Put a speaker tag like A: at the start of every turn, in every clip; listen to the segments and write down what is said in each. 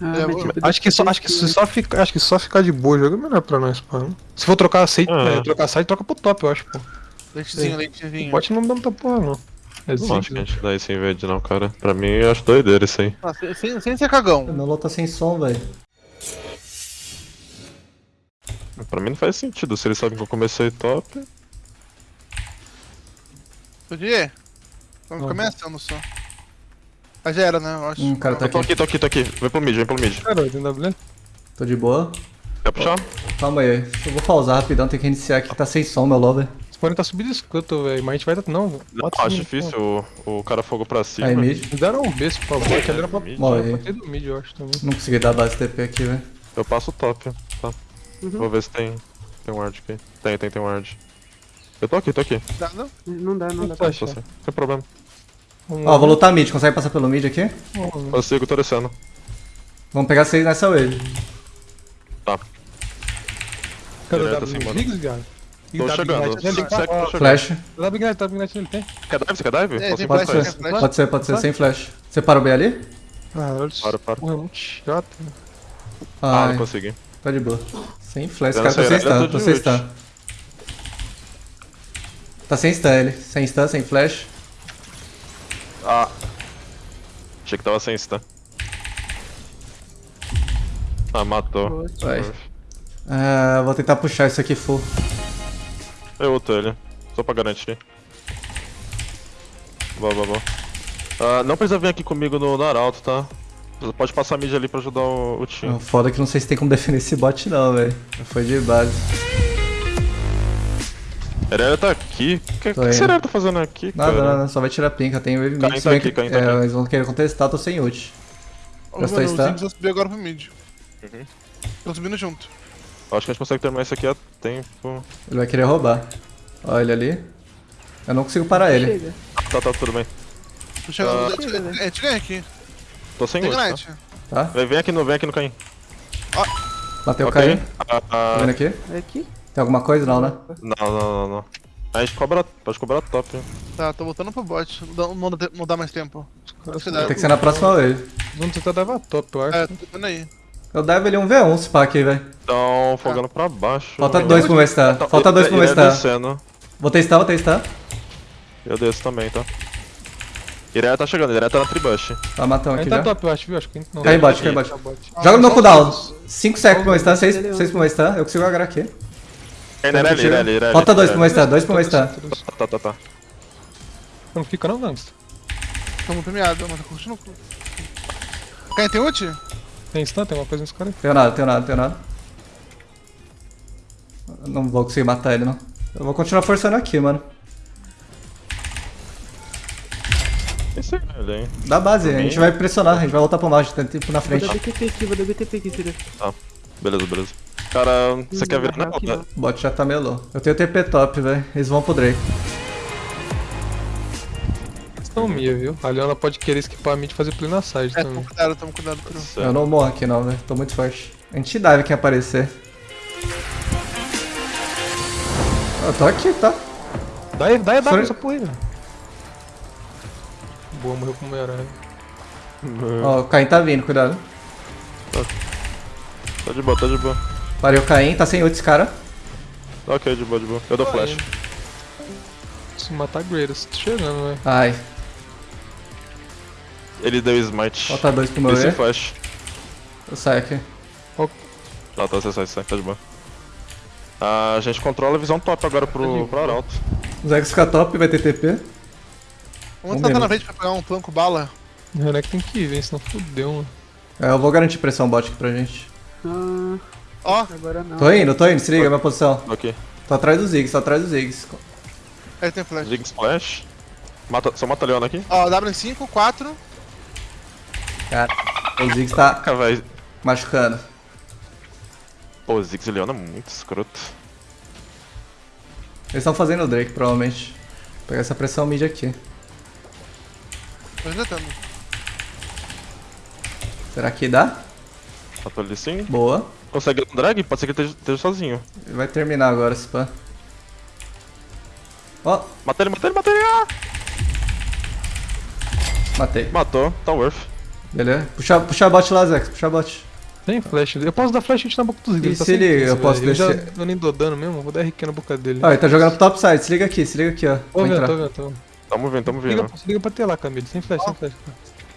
A: Ah,
B: É,
A: mas, tipo,
C: Acho que, só, acho, que só ficar, acho que só ficar de boa jogo é melhor pra nós, pô. Se for trocar site,
D: Ah.
C: é, trocar site, troca pro top, eu acho, pô.
B: Leitezinho, leitezinho.
C: bot não dá muita porra, não. É
D: Não acho que a gente dá isso em verde não, cara. Pra mim, eu acho doideira isso aí.
B: Ah, sem, sem, ser cagão.
E: Meu LOL tá sem som, velho.
D: Pra mim não faz sentido. Se eles sabem que eu comecei top.
B: Podia? Vamos
C: Não.
B: começando só. Mas já era, né? Eu acho.
E: Hum, o cara tá
D: Eu tô
E: aqui.
D: aqui, tô aqui, tô aqui. Vem pro mid, vem pro mid.
C: Cara, tem W?
E: Tô de boa.
D: Quer puxar?
E: Calma aí. Eu vou pausar rapidão, tem que iniciar aqui, tá sem som, meu LOL, velho.
C: Esse porém tá subindo escuto, velho. Mas a gente vai. Não,
D: Não,
C: bota
D: acho difícil o, o cara fogo pra cima.
E: Aí, mid.
C: Me deram um beijo pra bot, ali era pra.
E: Morre.
C: do mid, eu acho também.
E: Não consegui dar base TP aqui, velho.
D: Eu passo o top, tá?
A: Uhum.
D: Vou ver se tem. Tem um ward aqui. Tem, tem, tem um ward. Eu tô aqui, tô aqui.
B: Dá, não?
A: Não dá, não dá.
C: Flash,
D: Tô
C: é.
D: sem, sem problema.
E: Ó,
C: lá.
E: vou lutar mid, consegue passar pelo mid aqui?
D: Consigo, tô descendo.
E: Vamos pegar seis nessa wave.
D: Tá.
C: Cadê o
D: Direto assim, mano.
C: Ziggs, cara?
D: Tô chegando.
C: Ignite nele?
D: 5 seconds, tô chegando.
E: Flash.
C: W Ignite, W Ignite nele tem?
D: Quer dive? Você quer dive?
B: É, tem flash, flash.
E: Pode ser, pode ser, sem flash. Você para o B ali?
C: Caralho,
D: Para, para.
C: porra, é muito chato.
D: Ah,
E: Ai,
D: não consegui.
E: tá de boa. Sem flash, cara tá sem
D: eu
E: stun,
D: tô
E: tá sem stun. Tá sem stun ele. Sem stun, sem flash.
D: Ah. Achei que tava sem stun. Ah, matou.
E: Vai. Ah, vou tentar puxar isso aqui full.
D: Eu ulto ele. Só pra garantir. Boa, boa, boa. Ah, não precisa vir aqui comigo no, no Arauto, tá? Você Pode passar a mid ali pra ajudar o, o time.
E: Ah, Foda que não sei se tem como defender esse bot não, velho. Foi de base.
D: Erelia tá aqui. O que, que
E: indo.
D: Erelia tá fazendo aqui,
E: Nada,
D: cara?
E: nada, só vai tirar pinca. Tem wave
D: Caim
E: mid. se
D: tá aqui,
E: que-
D: tá
E: é,
D: aqui.
E: eles vão querer contestar, tô sem ult.
B: Ô,
E: Gastou
B: Mano, o vai subir agora pro mid.
D: Uhum.
B: Tô subindo junto.
D: Acho que a gente consegue terminar isso aqui a tempo.
E: Ele vai querer roubar. Olha ele ali. Eu não consigo parar ele.
A: Chega.
D: Tá, tá, tudo bem.
B: Tô chegando.
D: Ah.
B: É, é, te ganha aqui.
D: Tô sem ult, tá?
E: Tá?
D: Vem, aqui no, vem aqui no Caim.
E: Bateu o
D: Ok.
E: Caim.
D: Ah,
E: Tá
D: ah,
E: vendo aqui?
A: É aqui?
E: Tem alguma coisa? Não, né?
D: não, não, não, não. A gente cobra, pode cobrar top.
B: Tá, tô voltando pro bot. Não dá, não dá, não dá mais tempo.
E: Tem que ser na próxima wave.
C: Vamos tentar dar top, eu acho.
B: É, tô vendo aí.
E: Eu devo ele um V1 se pá aqui, velho.
D: Então, fogando pra baixo.
E: Falta dois pro meu.
D: Tá-
E: Falta dois pro meu
D: descendo.
E: Vou testar, vou testar.
D: Eu desço também, tá? Ireia tá chegando, Ireia tá na tribush.
E: Tá matando aqui
C: tá
E: já.
C: top, eu acho, viu? Acho que não.
E: Cai em bot, cai bot.
C: Tá bot.
E: Joga no
B: só
E: cooldown.
B: os-
E: 5 seconds pro meu star, 6 pro meu star. Eu consigo agarrar aqui.
D: É, Irelia, Irelia, Irelia.
E: Falta dois pro meu
D: Irelia.
E: star, dois pro meu star.
D: Tá, tá, tá.
C: Não fica não, gangsta.
B: Tamo premiado, mas tá curtindo. Quem tem ult?
C: Tem stun, tem uma coisa nesse cara aí.
E: Tenho nada, tenho nada, tenho nada. Não vou conseguir matar ele, não. Eu vou continuar forçando aqui, mano.
D: Esse é ele, hein?
E: Dá base, a gente vai pressionar, a gente vai voltar pro mouse, tem tempo na
A: Vou
E: frente.
A: dar BTP aqui, vou dar BTP aqui, Sirius.
D: Beleza, beleza. Cara, você quer virar na roda?
E: O bot já tá meio low. Eu tenho TP top, velho. Eles vão pro Drake.
C: Questão minha, viu? A Leona pode querer esquipar a mid e fazer play na side
B: É,
C: também.
B: tamo cuidado, tamo cuidado.
E: Eu não morro aqui não, velho. Tô muito forte. A gente dive quem aparecer. Eu tô aqui, tá?
C: Dá aí, dá aí, dá essa porra aí, velho. Boa, morreu com uma aranha.
E: Ó, o Caim tá vindo, cuidado.
D: Tá de boa, tá de boa.
E: Parei o Caim, tá sem ult esse cara.
D: Ok, de boa, de boa. Eu dou flash.
C: Se matar Greatest, tô chegando, velho.
E: Ai,
D: Ele deu smite.
E: falta dois pro meu
D: Esse
E: E.
D: flash.
E: Eu saio aqui.
D: Tá, tá, você sai, sai, tá de boa. Ah, a gente controla a visão top agora pro, pro Arauto.
E: O Zex fica top, vai ter TP.
B: Vamos tentar na frente pra pegar um planco bala.
C: O Renek tem que ir, velho, senão fudeu, mano.
E: É, eu vou garantir pressão bot aqui pra gente.
A: Ah,
B: Ó,
A: agora não.
E: Tô indo, tô indo, se liga, minha posição.
D: Ok.
E: Tô atrás dos Ziggs, tô atrás dos Ziggs.
B: aí tem flash.
D: Zig splash. Mata, só mata a Leona aqui.
B: Ó, W em 5, 4.
E: Cara, o Ziggs tá
D: Caraca,
E: machucando.
D: Pô, Ziggs e Leona é muito escroto.
E: Eles estão fazendo o Drake, provavelmente. Vou pegar essa pressão mid aqui.
B: Tô ainda tendo.
E: Será que dá?
D: Matou ele sim.
E: Boa.
D: Consegue um drag? Pode ser que ele esteja, sozinho.
E: Ele vai terminar agora, esse pan. Ó,
D: Mata ele, mata ele, mata ele! Ah!
E: matei.
D: Matou, tá worth.
E: Beleza? Puxa, puxa bot lá, Zex. Puxa bot.
C: Tem flash. Eu posso dar flash na boca dos
E: E
C: Ziggs.
E: se liga, eu posso
C: Eu já
E: descer-
C: eu nem dou dano mesmo, vou dar RQ na boca dele.
E: Ó, ele tá jogando pro top side. Se liga aqui, se liga aqui, ó.
C: Tô vendo,
E: entrar.
C: tô vendo, tô vendo.
D: Tamo vindo, tamo
C: Liga,
D: vindo.
C: se liga pra ter lá, Camille. Sem flash, sem flash.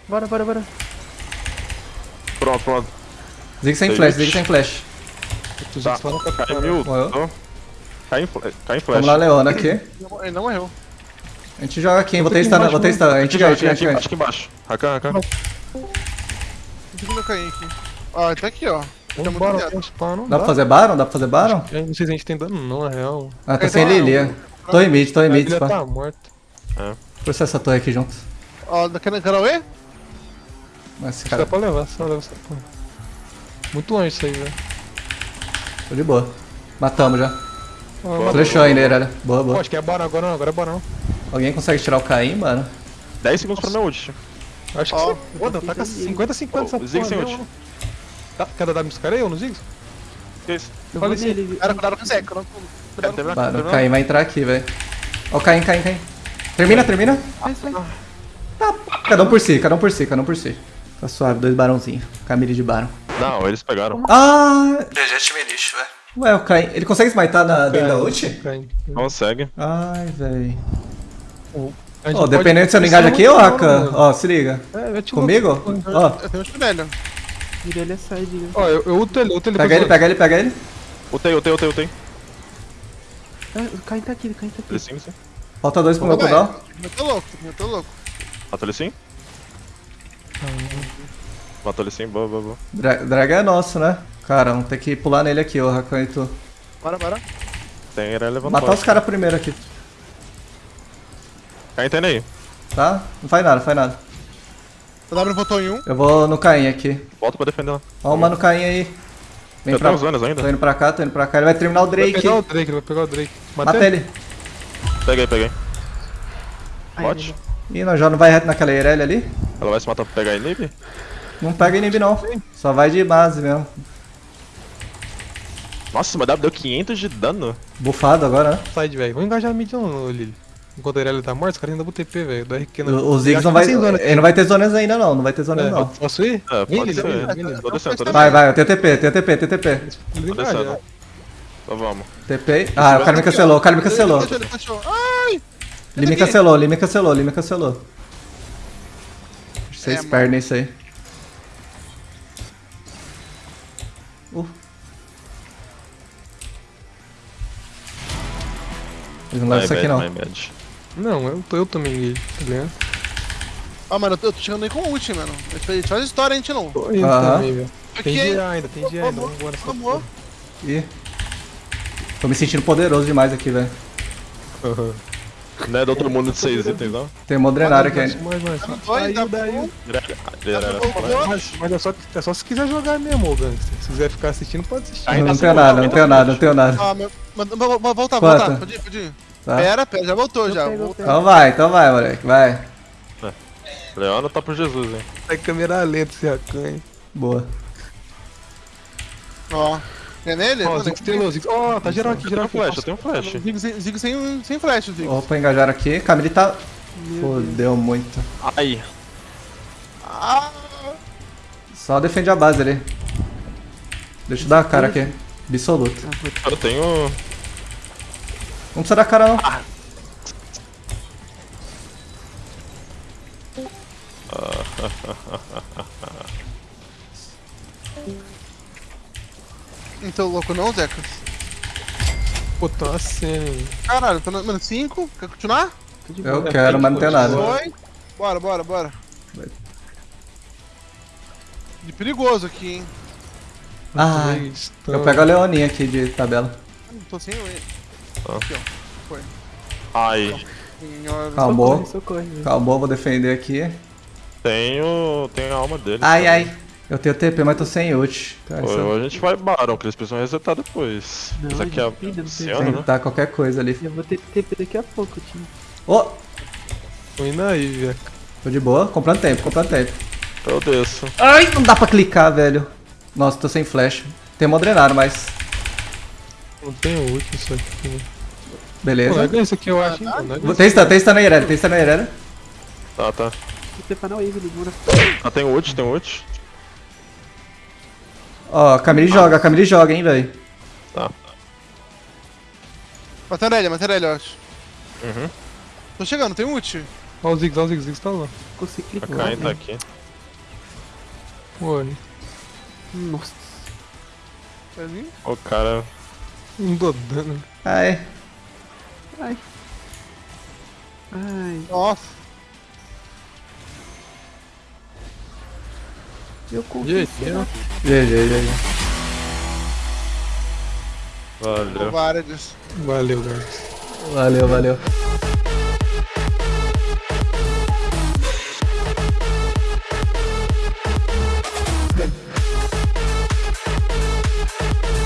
A: Bora, bora, bora.
D: Pronto, pronto.
E: Zig sem flash. Zig sem flash.
D: Tá. Cai em, cai em flash.
E: Vamos lá, Leona aqui.
B: Ele não morreu.
E: A gente joga aqui, hein? Vou
C: embaixo,
E: vou ter stun. A gente
D: Aqui,
E: ganha, a gente
D: aqui,
E: ganha.
D: embaixo, aqui embaixo. Rakan, Rakan.
B: Não sei eu caí aqui. Ó, ele tá aqui, ó. Tá
C: não
E: Dá pra fazer Baron? Dá pra fazer Baron?
C: Não sei se a gente tem dano não, na real.
E: Ah, tá
B: Ele
E: sem
B: tá-
E: Lilia. Tô em mid, tô em mid, pá.
C: tá morta.
E: Processa essa torre aqui junto.
B: Ó, da Canauê?
E: Mas esse
C: Dá
E: cara,
C: pra levar, só leva essa porra. Muito longe isso aí, velho.
E: tô de boa. Matamos já.
C: Ah,
E: Flechou ainda, Irelia. Boa,
C: Pô,
E: boa.
C: acho que é Baron agora não, agora é Baron.
E: Alguém consegue tirar o Caim, mano?
D: 10 segundos pra minha ult.
C: Acho que
B: Ó,
C: sim. Pô, tá com 50-50 essa
D: Ô, Ziggs
C: porra
D: sem ult.
C: Tá, quer dar W nos caras aí ou nos Ziggs?
D: Isso?
A: Eu
C: esse-
A: nele.
B: Cara, cuidado com o cuidado com-
D: Termina,
E: Mano, o. Caim vai entrar aqui, velho. Ó, o Caim, Caim, Caim. Termina, termina.
A: Vai, vai.
E: Cada um por si, cada um por si, cada um por si. Tá suave, dois barãozinhos. Camille de barão.
D: Não, eles pegaram.
E: Ah! GG time lixo, velho. Ué, o Caim. Ele consegue smitar na dentro da ult?
D: Consegue.
E: Ai, velho. Ó,
C: pode-
E: dependendo se eu não engajo aqui,
C: bom,
E: Rakan.
C: mano.
E: Ó, se liga.
C: É, eu te
E: Comigo? Ó,
B: Eu tenho um espinelho.
A: Vira ele a side, né?
C: Ó, eu, eu uto ele, uto ele
E: pega ele, pega ele, pega ele.
D: Utei, utei, utei, utei.
A: O Caim tá aqui, o Caim tá aqui.
D: sim, sim.
E: Falta dois pro meu cooldown.
B: Eu tô louco, eu tô louco.
D: Matou ele sim? Matou ele sim, boa, boa, boa.
E: Dra drag é nosso, né? Cara, vamos ter que pular nele aqui, ô Rakan e tu.
B: Bora, bora.
D: Tem ele levantado.
E: Matar os caras primeiro aqui,
D: Cai entende aí.
E: tá? Não faz nada, não faz nada.
B: O W votou em um.
E: Eu vou no Caim aqui.
D: Volta pra defender lá.
E: Ó o mano Caim aí. Vem pra
D: zonas ainda.
E: Tô indo pra cá, tô indo pra cá. Ele vai terminar o
C: Vai
E: Drake.
C: pegar o Drake, ele vai pegar o Drake.
E: Mata
C: Matei?
E: ele.
D: Peguei, peguei. Bot.
E: Ih, nós já não vai reto naquela Irelia ali?
D: Ela vai se matar pra pegar a inib?
E: Não pega inib não. Só vai de base mesmo.
D: Nossa, mas W deu 500 de dano.
E: Bufado agora, né?
C: Side, velho. Vamos engajar no mid não, Lili. Enquanto a Irelia tá morta, os caras ainda vão TP, velho. Do RQ no...
E: O, o Ziggs não vai. Ele não vai ter zonas ainda não, não vai ter zonas
C: É,
E: não.
C: Posso ir?
D: É, pode ser.
C: vem, vem, Lili.
D: Tô descendo, tô descendo.
E: Vai, vai, eu tenho TP, tenho TP, tenho TP.
D: Tô descendo. Então vamos.
E: TP. Ah, o cara me cancelou, o cara me cancelou.
B: Ele, ele. Ai!
E: Ele me cancelou, ele me cancelou, ele me cancelou. Vocês
B: É,
E: perdem isso aí. Uh. Eles não levam
D: My
E: isso aqui
D: bad,
E: não.
C: Não, eu, eu também. Tá ligado?
B: Ó, mano, eu tô, eu tô chegando aí com ult, mano. A gente faz história, a gente não.
C: Tô indo
E: Aham.
C: também, velho. Tem dia ainda, tem dia ainda.
B: Vamos,
C: Vambora, só
B: vamos.
E: Ih. Tô me sentindo poderoso demais aqui, velho.
D: Não é do outro mundo de 6 itens, não?
E: Tem um drenário aqui
C: Mais,
E: ainda.
C: mais, mais.
B: Tá
C: Aí,
B: tá
C: daí. Mas, mas é, só, é só se quiser jogar mesmo, ô gangster. Se quiser ficar assistindo, pode assistir.
D: Ainda
E: Não
D: assim,
E: tenho nada, não tenho nada, não tenho nada.
B: Ah. Mas, mas, mas voltar,
E: Quanto?
B: voltar. Pode ir, pode ir.
E: Tá?
B: Pera, pera, já voltou já.
E: Então vai, então vai, moleque, vai.
D: Leona tá por Jesus, hein?
C: Vai câmera lenta esse Rakan, hein.
E: Boa.
B: Ó. É nele?
C: Ó,
B: Mano,
C: Ziggs Ziggs. Ó, tá geral aqui,
D: Eu
C: geral
D: tenho
C: aqui.
D: flash, eu tenho flash.
B: Zig, Zig, Zig sem, sem flash, Zig.
E: Opa, engajaram aqui. Camille tá. Fodeu muito.
D: Ai.
B: Ah,
E: Só defende a base ali. Deixa eu dar a cara aqui. Absoluto.
D: Eu tenho.
E: Não precisa dar cara não.
B: não tô louco não, Zeca.
C: Pô, tá assim.
B: Caralho, tô na. Mano, 5. Quer continuar?
E: Eu quero, mas não tenho nada.
B: Foi. Bora, bora, bora. De perigoso aqui, hein.
E: Ai, eu pego a Leoninha aqui de tabela.
B: Não tô sem.
D: Ah.
B: Aqui, ó. Foi.
D: Ai.
B: Senhora.
E: Calmou.
A: Socorre, socorre. velho.
E: Calmou, vou defender aqui.
D: Tenho. Tenho a alma dele.
E: Ai, ai. Eu tenho TP, mas tô sem ult. Cara,
D: Pô,
E: isso
D: a gente vai Baron, que eles precisam resetar depois.
A: Não,
D: Isso aqui é
A: ainda não tem
D: Luciano, né?
E: tentar qualquer coisa ali.
A: Eu vou ter TP daqui a pouco, time.
E: Ô,
C: Tô indo aí, velho.
E: tô de boa. Comprando tempo, comprando tempo.
D: Eu desço.
E: Ai, não dá pra clicar, velho. Nossa, tô sem flash. Tem modrenário, mas...
C: Não tem ult isso aqui. né? Pô,
E: Beleza.
C: não é isso aqui, eu acho, pô, Não é.
E: Tem stun, tem stun na Irelia, tem stun na Irelia.
D: Tá, tá.
A: preparar o Evelyn.
D: Ah, tem ult, tem ult.
E: Ó, a Camille joga, a Camille joga, hein, velho.
D: Tá.
B: Matando ele, matando ele, eu acho.
D: Uhum.
B: Tô chegando, tem ult.
C: Olha o Ziggs, olha o Ziggs, Ziggs tá lá.
A: Consegui
D: A
A: clicar.
D: Kain tá
A: né?
D: aqui.
C: Olha.
A: Nossa.
B: Vai vir?
D: O cara.
C: Não dou dano.
E: Ai.
A: Ai. Ai.
B: Nossa.
A: Eu consegui.
C: GG.
E: GG, GG.
D: Valeu.
C: Valeu, guys.
E: Valeu, valeu.